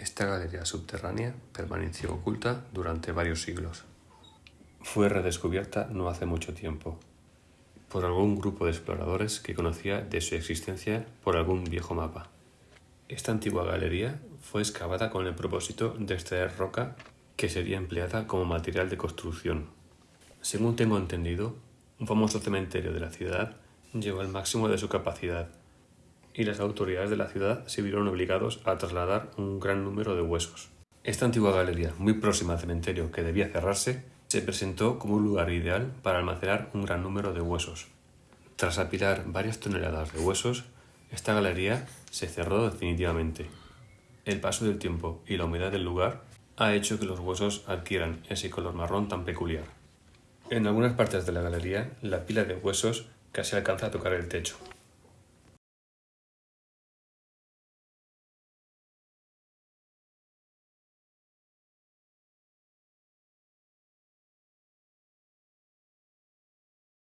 Esta galería subterránea permaneció oculta durante varios siglos. Fue redescubierta no hace mucho tiempo por algún grupo de exploradores que conocía de su existencia por algún viejo mapa. Esta antigua galería fue excavada con el propósito de extraer roca que sería empleada como material de construcción. Según tengo entendido, un famoso cementerio de la ciudad llegó al máximo de su capacidad y las autoridades de la ciudad se vieron obligados a trasladar un gran número de huesos. Esta antigua galería, muy próxima al cementerio que debía cerrarse, se presentó como un lugar ideal para almacenar un gran número de huesos. Tras apilar varias toneladas de huesos, esta galería se cerró definitivamente. El paso del tiempo y la humedad del lugar ha hecho que los huesos adquieran ese color marrón tan peculiar. En algunas partes de la galería, la pila de huesos casi alcanza a tocar el techo.